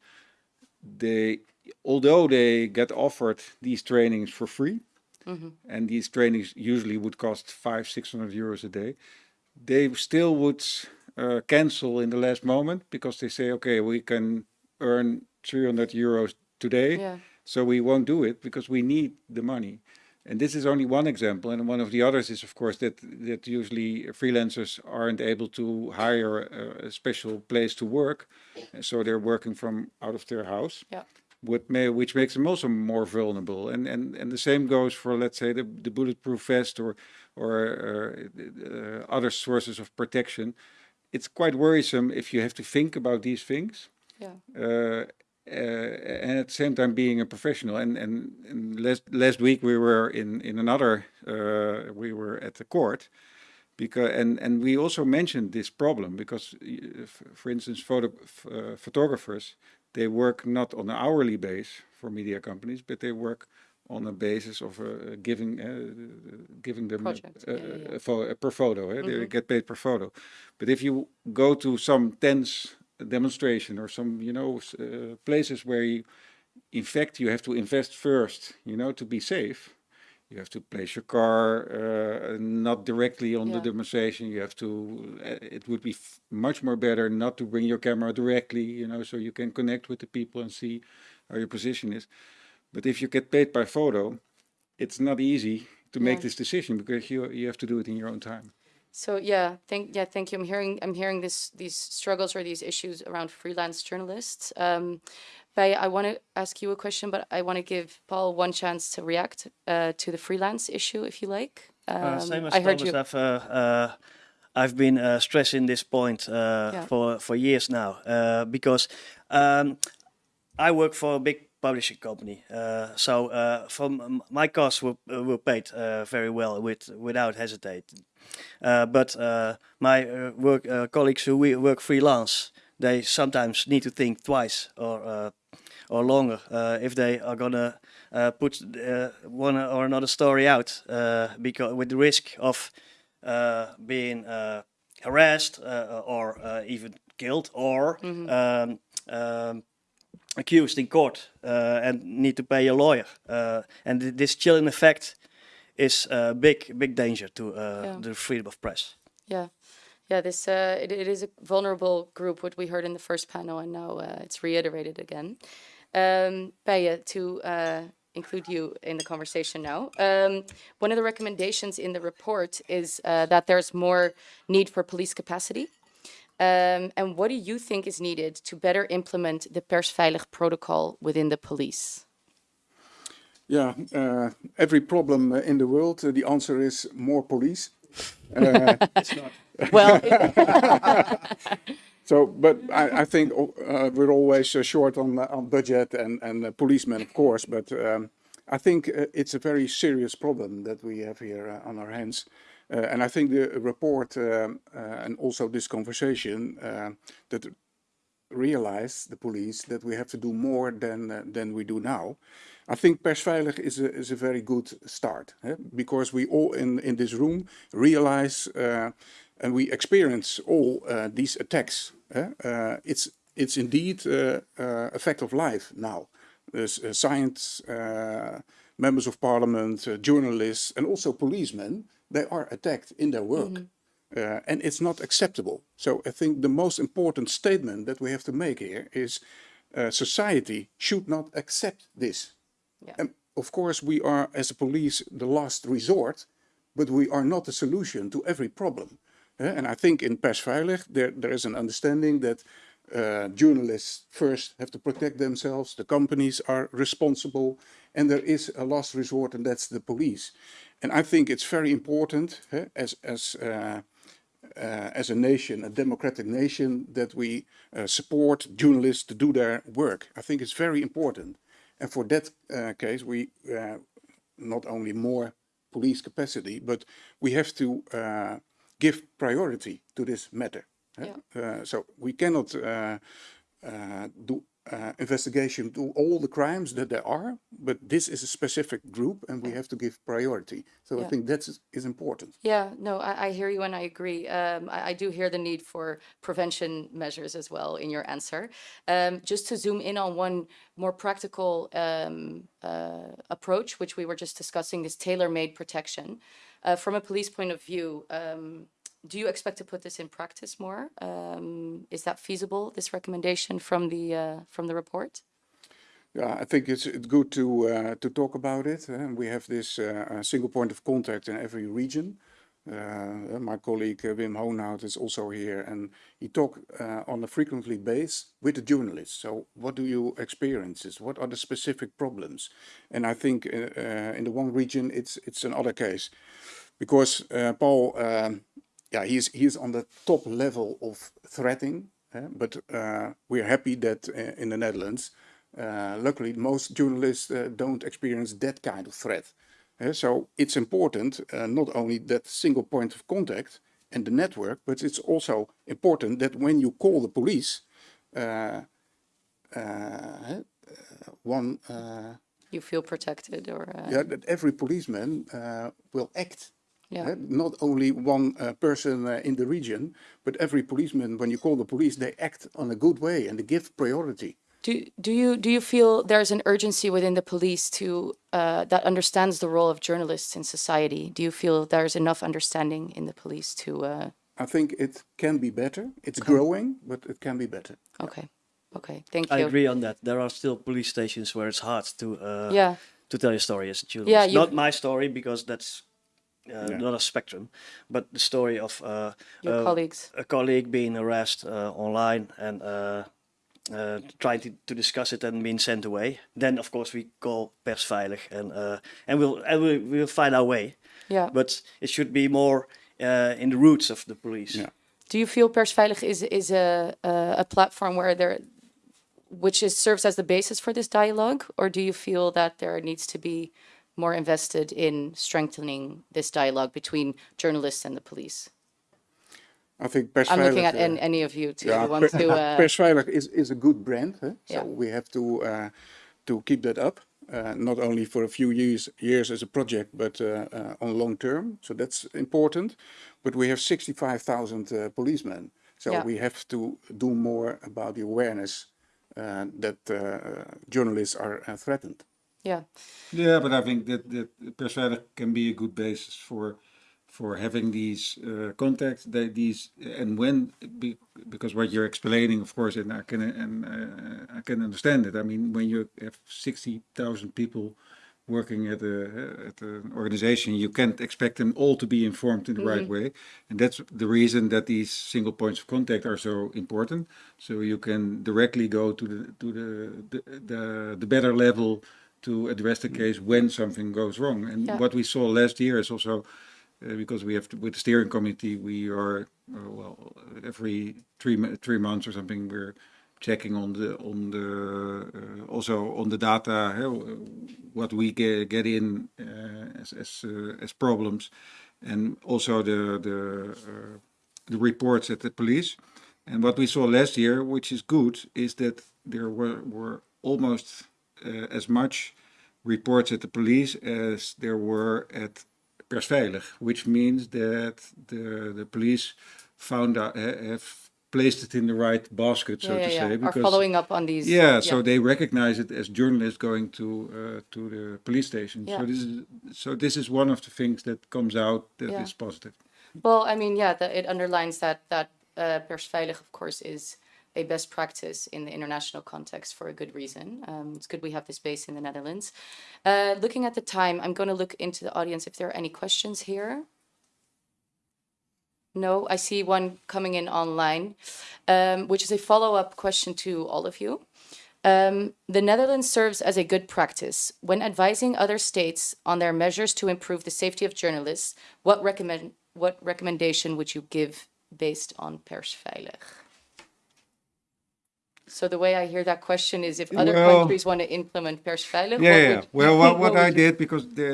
they, although they get offered these trainings for free, and these trainings usually would cost five, six hundred euros a day, they still would uh, cancel in the last moment because they say, okay, we can earn 300 euros today, Yeah. so we won't do it because we need the money. And this is only one example, and one of the others is, of course, that that usually freelancers aren't able to hire a, a special place to work, so they're working from out of their house Yeah. may, which makes them also more vulnerable. And, and, and the same goes for, let's say, the, the bulletproof vest or, or uh, uh, other sources of protection. It's quite worrisome if you have to think about these things Yeah. uh, and at the same time being a professional. And, and, and last, last week we were in, in another, uh, we were at the court because and and we also mentioned this problem because uh, for instance photo uh, photographers they work not on an hourly base for media companies but they work on a basis of uh, giving uh, giving them a- Project, a, yeah, yeah, a a per photo eh? they get paid per photo but if you go to some tense demonstration or some you know uh, places where you in fact you have to invest first you know to be safe. You have to place your car uh, not directly on the demonstration. You have to uh, it would be f- much more better not to bring your camera directly you know so you can connect with the people and see how your position is. But if you get paid by photo it's not easy to make this decision because you you have to do it in your own time So yeah, thank yeah, thank you. I'm hearing I'm hearing this these struggles or these issues around freelance journalists. Um, Baya, I want to ask you a question, but I want to give Paul one chance to react uh, to the freelance issue, if you like. Uh, Um, same as I heard Thomas, you. I've, uh, uh, I've been uh, stressing this point uh, for for years now uh, because um, I work for a big publishing company, uh, so uh, from my costs were, uh, were paid uh, very well with without hesitating. Uh, but uh, my uh, work uh, colleagues who we work freelance, they sometimes need to think twice or uh, or longer uh, if they are gonna uh, put uh, one or another story out uh, because with the risk of uh, being uh, harassed uh, or uh, even killed or um, um, accused in court uh, and need to pay a lawyer. Uh, and th- this chilling effect is a big, big danger to uh, Yeah. the freedom of press. Yeah, yeah. This uh, it, it is a vulnerable group, what we heard in the first panel, and now uh, it's reiterated again. Um, to uh, include you in the conversation now. Um, one of the recommendations in the report is uh, that there's more need for police capacity. Um, and what do you think is needed to better implement the persveilig protocol within the police? Yeah, uh, every problem uh, in the world, uh, the answer is more police. Uh, Well, so, but I, I think uh, we're always uh, short on uh, on budget and and uh, policemen, of course. But um, I think uh, it's a very serious problem that we have here uh, on our hands. Uh, and I think the report um, uh, and also this conversation uh, that realize the police that we have to do more than uh, than we do now. I think persveilig is a is a very good start eh? because we all in in this room realize uh, and we experience all uh, these attacks. eh? Uh, it's it's indeed uh, uh, a fact of life now. There's uh, science, uh, members of parliament, uh, journalists, and also policemen. They are attacked in their work. Uh, and it's not acceptable. So I think the most important statement that we have to make here is uh, society should not accept this. Yeah. And of course, we are, as a police, the last resort, but we are not the solution to every problem. Uh, and I think in persveilig, there, there is an understanding that uh, journalists first have to protect themselves, the companies are responsible, and there is a last resort, and that's the police. And I think it's very important eh, as, as uh, uh, as a nation, a democratic nation, that we uh, support journalists to do their work. I think it's very important. And for that uh, case, we uh, not only more police capacity, but we have to uh, give priority to this matter. eh? Uh, so we cannot uh, uh, do uh, investigation to all the crimes that there are, but this is a specific group and we have to give priority. So I think that is, is important. Yeah, no, I, I hear you and I agree. Um, I, I do hear the need for prevention measures as well in your answer. Um, just to zoom in on one more practical um, uh, approach, which we were just discussing, is tailor-made protection. Uh, from a police point of view, um, do you expect to put this in practice more? Um, is that feasible? This recommendation from the uh, from the report? Yeah, I think it's, good to uh, to talk about it. And we have this uh, single point of contact in every region. Uh, my colleague uh, Wim Hoonhout is also here, and he talk uh, on a frequently base with the journalists. So, what do you experiences? What are the specific problems? And I think in the one region, it's it's another case, because Paul, um, yeah, he's he's on the top level of threatening. eh, but uh, we're happy that uh, in the Netherlands. Uh, luckily, most journalists uh, don't experience that kind of threat. Uh, so it's important uh, not only that single point of contact and the network, but it's also important that when you call the police, uh, uh, one, uh, You feel protected, or uh, yeah, that every policeman uh, will act. Yeah. Uh, not only one uh, person uh, in the region, but every policeman, when you call the police, they act on a good way and they give priority. Do do you do you feel there's an urgency within the police to uh, that understands the role of journalists in society? Do you feel there's enough understanding in the police to? Uh, I think it can be better. It's growing, but it can be better. okay, okay, thank you. I agree on that. There are still police stations where it's hard to uh, Yeah, to tell your story as a journalist. Yeah, you- Not my story because that's uh, Yeah. another spectrum, but the story of uh, Your uh, colleagues. a colleague being harassed uh, online and uh, uh, trying to, to discuss it and being sent away. Then of course we call persveilig and uh, and we'll and we'll, we'll find our way. Yeah. But it should be more uh, in the roots of the police. Yeah. Do you feel Persveilig is is a, a a platform where there, which is serves as the basis for this dialogue, or do you feel that there needs to be more invested in strengthening this dialogue between journalists and the police? I think I'm looking at uh, any of you to Yeah, want to. Uh, Persveilig is, is a good brand, huh? so Yeah. we have to uh, to keep that up. Uh, not only for a few years years as a project, but uh, uh, on long term. So that's important. But we have 65,000 uh, policemen, so Yeah. we have to do more about the awareness uh, that uh, journalists are uh, threatened. Yeah, Yeah, but I think that that persveilig can be a good basis for for having these uh, contacts. That these and when be, because what you're explaining, of course, and I can and uh, I can understand it. I mean, when you have sixty thousand people working at a at an organization, you can't expect them all to be informed in the right way, and that's the reason that these single points of contact are so important. So you can directly go to the to the the the, the better level to address the case when something goes wrong. And Yeah. what we saw last year is also uh, because we have to, with the steering committee, we are uh, well every three three months or something we're checking on the on the uh, also on the data uh, what we get, get in uh, as as, uh, as problems and also the the uh, the reports at the police and what we saw last year which is good is that there were were almost as much reports at the police as there were at persveilig, which means that the the police found out have placed it in the right basket, so yeah, to yeah, say, yeah. Are following up on these. yeah, so they recognize it as journalists going to uh, to the police station. Yeah. So this is so this is one of the things that comes out that is Yeah. positive. Well, I mean, yeah, that it underlines that that uh, persveilig, of course, is a best practice in the international context for a good reason. Um, it's good we have this base in the Netherlands. Uh, looking at the time, I'm going to look into the audience if there are any questions here. No, I see one coming in online, um, which is a follow-up question to all of you. Um, the Netherlands serves as a good practice. When advising other states on their measures to improve the safety of journalists, what recommend what recommendation would you give based on persveilig? So the way I hear that question is if other Well- countries want to implement persveilig, Yeah, yeah. would- Well, what, what I did because the,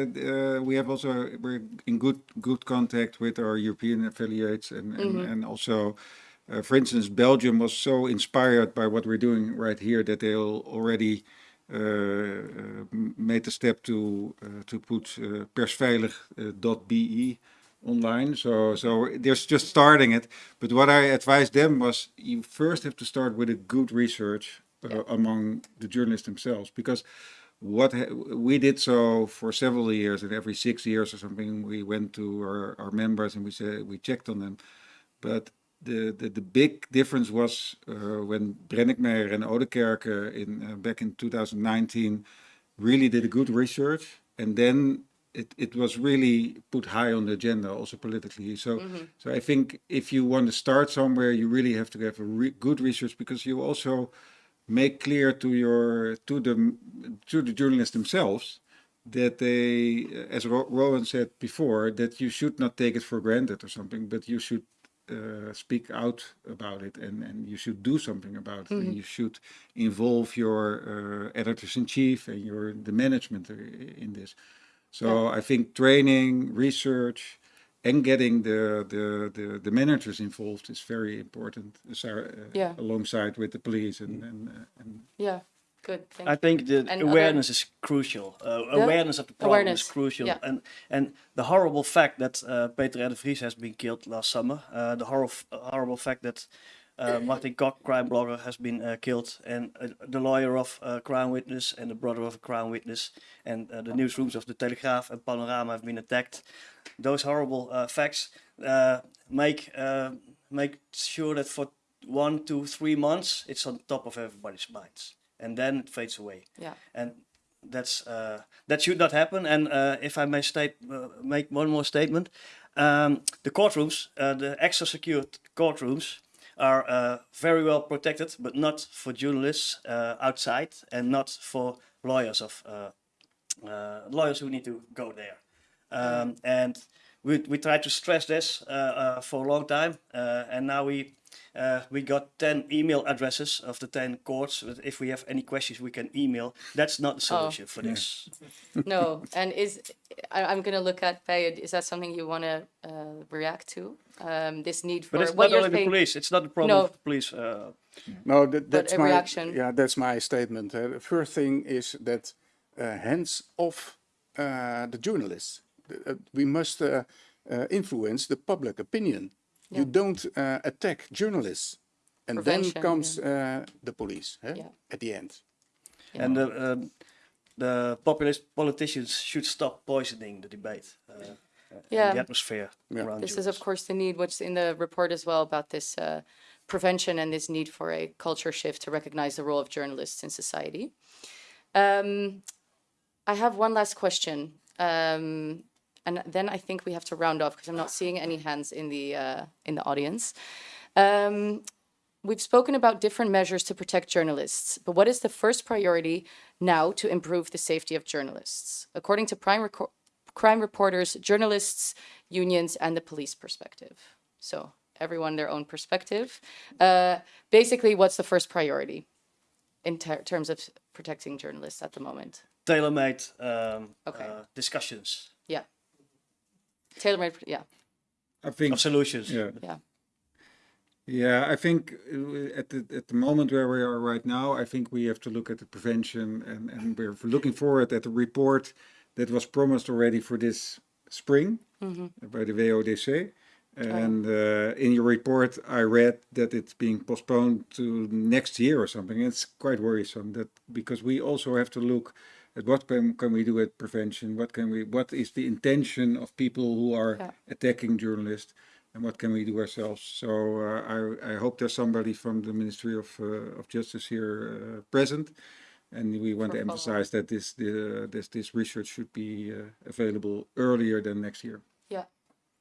uh, we have also we're in good good contact with our European affiliates and and, Mm-hmm. and also, uh, for instance, Belgium was so inspired by what we're doing right here that they al- already uh, uh, made the step to uh, to put uh, persveilig.be online. So so there's just starting it. But what I advised them was you first have to start with a good research uh, among the journalists themselves because what we did so for several years and every six years or something we went to our, our members and we said we checked on them but the, the, the big difference was uh, when Brenninkmeijer and Oudekerke in uh, back in 2019 really did a good research and then it, it was really put high on the agenda also politically. So so I think if you want to start somewhere you really have to have a re- good research because you also make clear to your to the to the journalists themselves that they as Ro- Rowan said before that you should not take it for granted or something but you should uh, speak out about it and, and you should do something about it. And you should involve your uh, editors in chief and your the management in this so I think training research and getting the the, the, the managers involved is very important as uh, Yeah. alongside with the police and and, uh, and Yeah, good. Thank I think the And other- awareness is crucial. Uh, awareness of the problem Awareness, is crucial, yeah. and and the horrible fact that uh, Peter R. de Vries has been killed last summer. Uh, the horrible horrible fact that uh, Martin Kok, crime blogger, has been uh, killed, and uh, the lawyer of uh, Crown Witness and the brother of a Crown Witness, and uh, the newsrooms of the Telegraaf and Panorama have been attacked. Those horrible uh, facts uh, make uh, make sure that for one, two, three months it's on top of everybody's minds, and then it fades away Yeah. and that's uh, that should not happen. And uh, if I may state, uh, make one more statement, um, the courtrooms, uh, the extra secured courtrooms, are uh, very well protected, but not for journalists uh, outside, and not for lawyers of uh, uh, lawyers who need to go there. Um, and we we tried to stress this uh, uh, for a long time, uh, and now we. Uh, we got 10 email addresses of the 10 courts. but If we have any questions, we can email. That's not the solution for this. No, and is, I, I'm gonna look at Payed, is that something you wanna, uh, react to? Um, this need for, But it's what not only the police. It's not the problem No. of the police. Uh, No, that, that's my reaction. yeah. That's my statement. Uh, the first thing is that uh, hands off uh, the journalists. The- uh, we must uh, uh, influence the public opinion. You don't uh, attack journalists, and Prevention, then comes uh, the police huh? Yeah. at the end. And the, um, the populist politicians should stop poisoning the debate. Uh, Yeah. the atmosphere Yeah. around This is of course the need, what's in the report as well about this uh, prevention and this need for a culture shift to recognize the role of journalists in society. Um, I have one last question, um, and then I think we have to round off because I'm not seeing any hands in the uh, in the audience. Um, we've spoken about different measures to protect journalists, but what is the first priority now to improve the safety of journalists? According to Prime Reco- crime reporters, journalists, unions, and the police perspective. So everyone their own perspective. Uh, basically, what's the first priority in ter- terms of protecting journalists at the moment? Tailor-made um, Okay. uh, discussions Yeah. Tailor-made, yeah, I think of solutions. yeah. yeah, Yeah, I think uh, at the at the moment where we are right now, I think we have to look at the prevention, and and we're looking forward at the report that was promised already for this spring by the WODC. And uh, in your report, I read that it's being postponed to next year or something. It's quite worrisome that because we also have to look at what can, can we do at prevention, what can we, what is the intention of people who are Yeah. attacking journalists, and what can we do ourselves. So uh, I, I hope there's somebody from the Ministry of uh, of Justice here uh, present, and we want to emphasize that this the, this this research should be uh, available earlier than next year. yeah.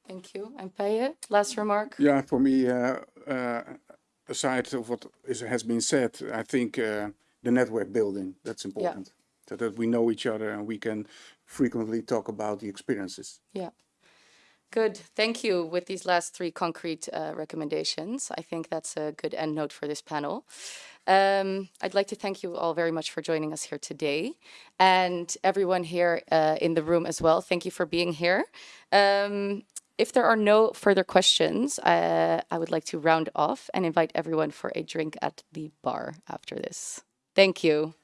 Thank you. And Paye, last remark? Yeah, for me, uh, uh, aside of what is, has been said, I think uh, the network building, that's important. So that we know each other and we can frequently talk about the experiences. Yeah. Good. Thank you. With these last three concrete uh, recommendations, I think that's a good end note for this panel. Um, I'd like to thank you all very much for joining us here today, and everyone here uh, in the room as well. Thank you for being here. Um, if there are no further questions, uh, I would like to round off and invite everyone for a drink at the bar after this. Thank you.